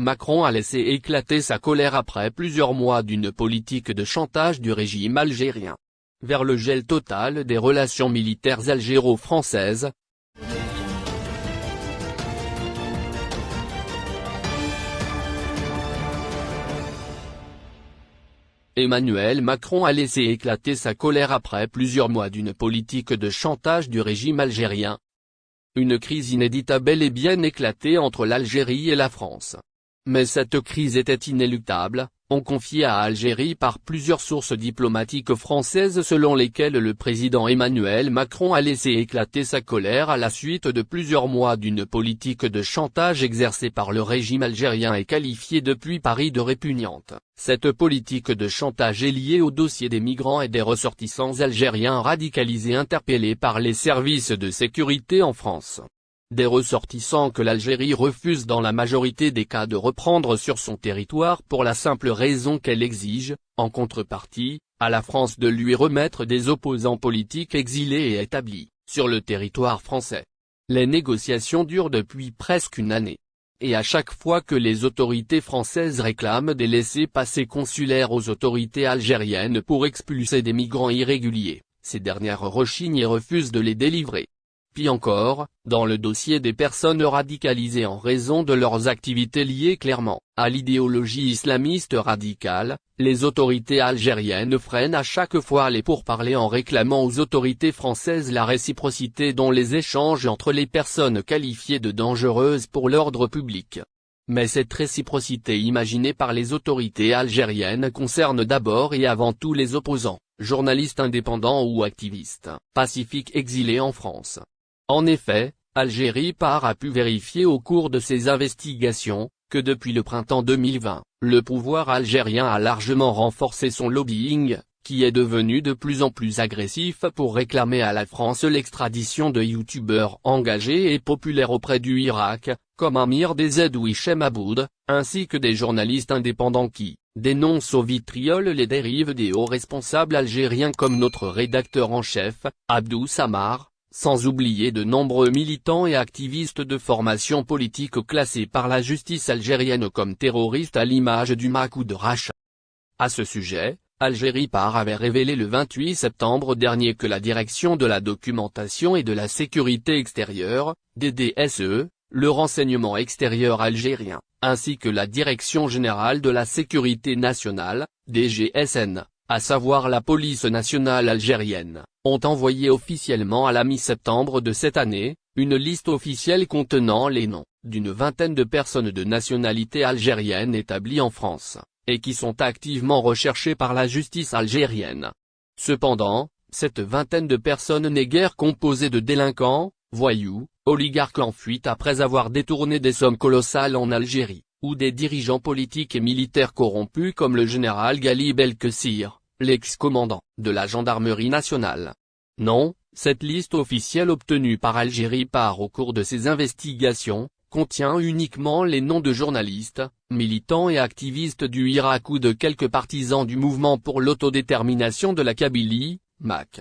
Macron a laissé éclater sa colère après plusieurs mois d'une politique de chantage du régime algérien. Vers le gel total des relations militaires algéro-françaises, Emmanuel Macron a laissé éclater sa colère après plusieurs mois d'une politique de chantage du régime algérien. Une crise inédite a bel et bien éclaté entre l'Algérie et la France. Mais cette crise était inéluctable, on confié à Algérie par plusieurs sources diplomatiques françaises selon lesquelles le président Emmanuel Macron a laissé éclater sa colère à la suite de plusieurs mois d'une politique de chantage exercée par le régime algérien et qualifiée depuis Paris de répugnante. Cette politique de chantage est liée au dossier des migrants et des ressortissants algériens radicalisés interpellés par les services de sécurité en France. Des ressortissants que l'Algérie refuse dans la majorité des cas de reprendre sur son territoire pour la simple raison qu'elle exige, en contrepartie, à la France de lui remettre des opposants politiques exilés et établis, sur le territoire français. Les négociations durent depuis presque une année. Et à chaque fois que les autorités françaises réclament des laissés-passer consulaires aux autorités algériennes pour expulser des migrants irréguliers, ces dernières rechignent et refusent de les délivrer. Encore, dans le dossier des personnes radicalisées en raison de leurs activités liées clairement à l'idéologie islamiste radicale, les autorités algériennes freinent à chaque fois les pourparlers en réclamant aux autorités françaises la réciprocité dont les échanges entre les personnes qualifiées de dangereuses pour l'ordre public. Mais cette réciprocité imaginée par les autorités algériennes concerne d'abord et avant tout les opposants, journalistes indépendants ou activistes, pacifiques exilés en France. En effet, Algérie Par a pu vérifier au cours de ses investigations, que depuis le printemps 2020, le pouvoir algérien a largement renforcé son lobbying, qui est devenu de plus en plus agressif pour réclamer à la France l'extradition de youtubeurs engagés et populaires auprès du Irak, comme Amir Dezed ou Hichem Aboud, ainsi que des journalistes indépendants qui dénoncent au vitriol les dérives des hauts responsables algériens comme notre rédacteur en chef, Abdou Samar, sans oublier de nombreux militants et activistes de formation politique classés par la justice algérienne comme terroristes à l'image du Makou de Racha. À ce sujet, Algérie Par avait révélé le 28 septembre dernier que la Direction de la Documentation et de la Sécurité Extérieure, DDSE, le renseignement extérieur algérien, ainsi que la Direction Générale de la Sécurité Nationale, DGSN, à savoir la police nationale algérienne, ont envoyé officiellement à la mi-septembre de cette année, une liste officielle contenant les noms, d'une vingtaine de personnes de nationalité algérienne établies en France, et qui sont activement recherchées par la justice algérienne. Cependant, cette vingtaine de personnes n'est guère composée de délinquants, voyous, oligarques en fuite après avoir détourné des sommes colossales en Algérie, ou des dirigeants politiques et militaires corrompus comme le général Galib El-Kessir, l'ex-commandant de la gendarmerie nationale. Non, cette liste officielle obtenue par Algérie par au cours de ses investigations, contient uniquement les noms de journalistes, militants et activistes du Irak ou de quelques partisans du mouvement pour l'autodétermination de la Kabylie, MAC.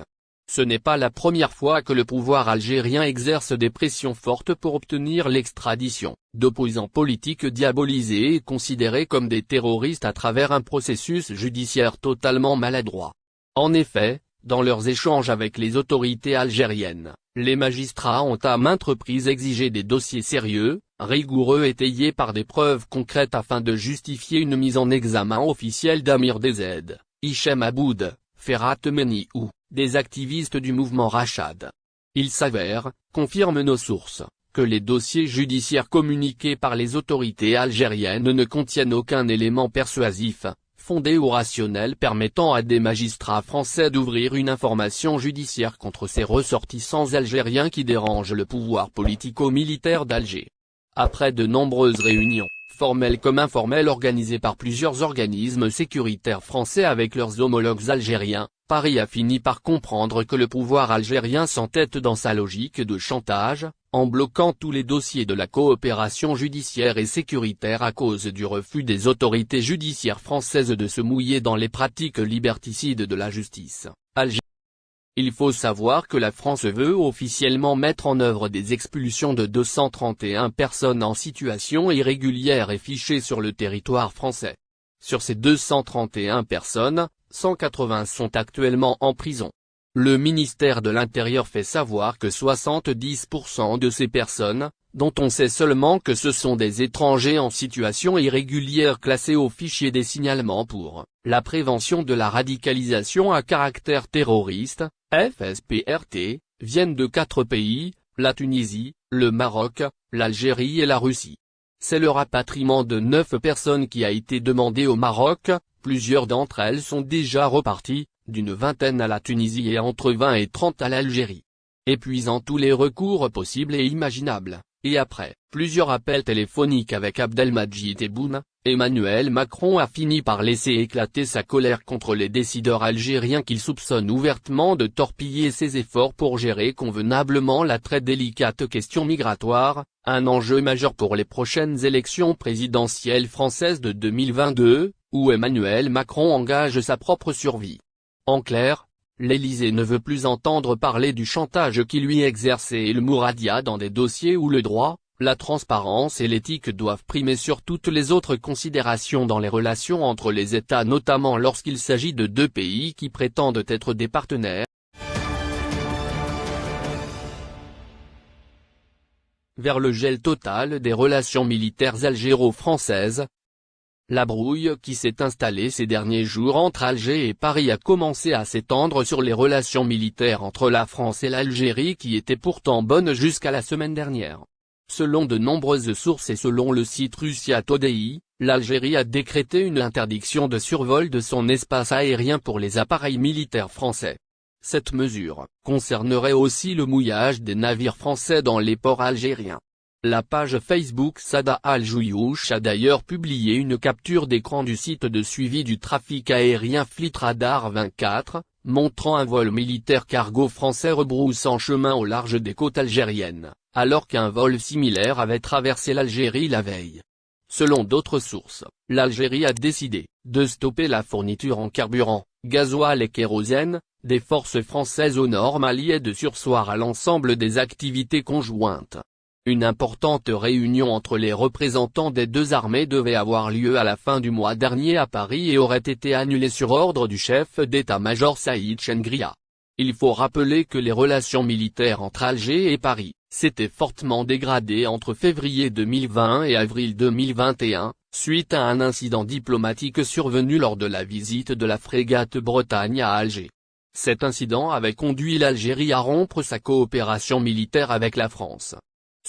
Ce n'est pas la première fois que le pouvoir algérien exerce des pressions fortes pour obtenir l'extradition d'opposants politiques diabolisés et considérés comme des terroristes à travers un processus judiciaire totalement maladroit. En effet, dans leurs échanges avec les autorités algériennes, les magistrats ont à maintes reprises exigé des dossiers sérieux, rigoureux étayés par des preuves concrètes afin de justifier une mise en examen officielle d'Amir Dezed, Hichem Aboud, Ferhat Meni ou des activistes du mouvement Rachad. Il s'avère, confirment nos sources, que les dossiers judiciaires communiqués par les autorités algériennes ne contiennent aucun élément persuasif, fondé ou rationnel permettant à des magistrats français d'ouvrir une information judiciaire contre ces ressortissants algériens qui dérangent le pouvoir politico-militaire d'Alger. Après de nombreuses réunions, formelles comme informelles organisées par plusieurs organismes sécuritaires français avec leurs homologues algériens, Paris a fini par comprendre que le pouvoir algérien s'entête dans sa logique de chantage, en bloquant tous les dossiers de la coopération judiciaire et sécuritaire à cause du refus des autorités judiciaires françaises de se mouiller dans les pratiques liberticides de la justice. Il faut savoir que la France veut officiellement mettre en œuvre des expulsions de 231 personnes en situation irrégulière et fichées sur le territoire français. Sur ces 231 personnes, 180 sont actuellement en prison. Le ministère de l'Intérieur fait savoir que 70% de ces personnes, dont on sait seulement que ce sont des étrangers en situation irrégulière classés au fichier des signalements pour la prévention de la radicalisation à caractère terroriste, FSPRT, viennent de quatre pays, la Tunisie, le Maroc, l'Algérie et la Russie. C'est le rapatriement de neuf personnes qui a été demandé au Maroc, plusieurs d'entre elles sont déjà reparties, d'une vingtaine à la Tunisie et entre 20 et 30 à l'Algérie. Épuisant tous les recours possibles et imaginables, et après plusieurs appels téléphoniques avec Abdelmajid Tebboune, Emmanuel Macron a fini par laisser éclater sa colère contre les décideurs algériens qu'il soupçonne ouvertement de torpiller ses efforts pour gérer convenablement la très délicate question migratoire, un enjeu majeur pour les prochaines élections présidentielles françaises de 2022, où Emmanuel Macron engage sa propre survie. En clair, l'Élysée ne veut plus entendre parler du chantage qui lui exerçait le Mouradia dans des dossiers où le droit, la transparence et l'éthique doivent primer sur toutes les autres considérations dans les relations entre les États notamment lorsqu'il s'agit de deux pays qui prétendent être des partenaires. Vers le gel total des relations militaires algéro-françaises, la brouille qui s'est installée ces derniers jours entre Alger et Paris a commencé à s'étendre sur les relations militaires entre la France et l'Algérie qui étaient pourtant bonnes jusqu'à la semaine dernière. Selon de nombreuses sources et selon le site Russia l'Algérie a décrété une interdiction de survol de son espace aérien pour les appareils militaires français. Cette mesure concernerait aussi le mouillage des navires français dans les ports algériens. La page Facebook Sada Al-Jouyouch a d'ailleurs publié une capture d'écran du site de suivi du trafic aérien Fleet Radar 24, montrant un vol militaire cargo français rebroussant chemin au large des côtes algériennes alors qu'un vol similaire avait traversé l'Algérie la veille. Selon d'autres sources, l'Algérie a décidé de stopper la fourniture en carburant, gasoil et kérosène, des forces françaises au nord Mali et de sursoir à l'ensemble des activités conjointes. Une importante réunion entre les représentants des deux armées devait avoir lieu à la fin du mois dernier à Paris et aurait été annulée sur ordre du chef d'état-major Saïd Chengria. Il faut rappeler que les relations militaires entre Alger et Paris, s'était fortement dégradé entre février 2020 et avril 2021, suite à un incident diplomatique survenu lors de la visite de la frégate Bretagne à Alger. Cet incident avait conduit l'Algérie à rompre sa coopération militaire avec la France.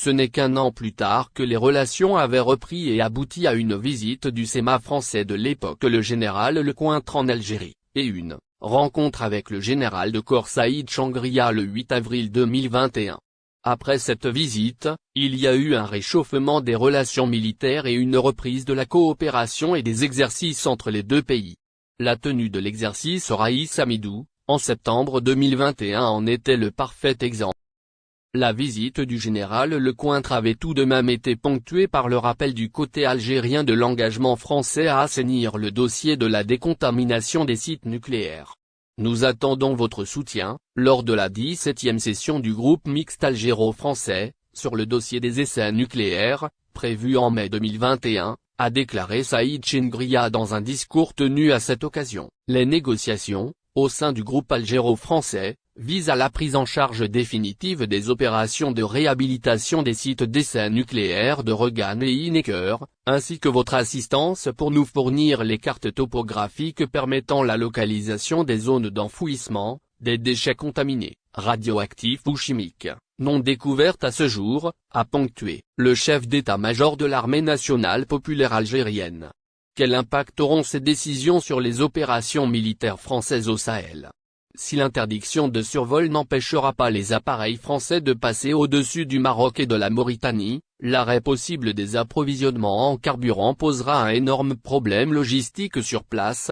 Ce n'est qu'un an plus tard que les relations avaient repris et abouti à une visite du SEMA français de l'époque le général Lecointre en Algérie, et une rencontre avec le général de corps Saïd Changria le 8 avril 2021. Après cette visite, il y a eu un réchauffement des relations militaires et une reprise de la coopération et des exercices entre les deux pays. La tenue de l'exercice Raïs Amidou, en septembre 2021 en était le parfait exemple. La visite du général Lecointre avait tout de même été ponctuée par le rappel du côté algérien de l'engagement français à assainir le dossier de la décontamination des sites nucléaires. Nous attendons votre soutien, lors de la 17e session du groupe mixte algéro-français, sur le dossier des essais nucléaires, prévu en mai 2021, a déclaré Saïd Chingria dans un discours tenu à cette occasion. Les négociations, au sein du groupe algéro-français, vise à la prise en charge définitive des opérations de réhabilitation des sites d'essais nucléaires de Regan et Inecker, ainsi que votre assistance pour nous fournir les cartes topographiques permettant la localisation des zones d'enfouissement, des déchets contaminés, radioactifs ou chimiques, non découvertes à ce jour, a ponctué le chef d'état-major de l'armée nationale populaire algérienne. Quel impact auront ces décisions sur les opérations militaires françaises au Sahel? Si l'interdiction de survol n'empêchera pas les appareils français de passer au-dessus du Maroc et de la Mauritanie, l'arrêt possible des approvisionnements en carburant posera un énorme problème logistique sur place,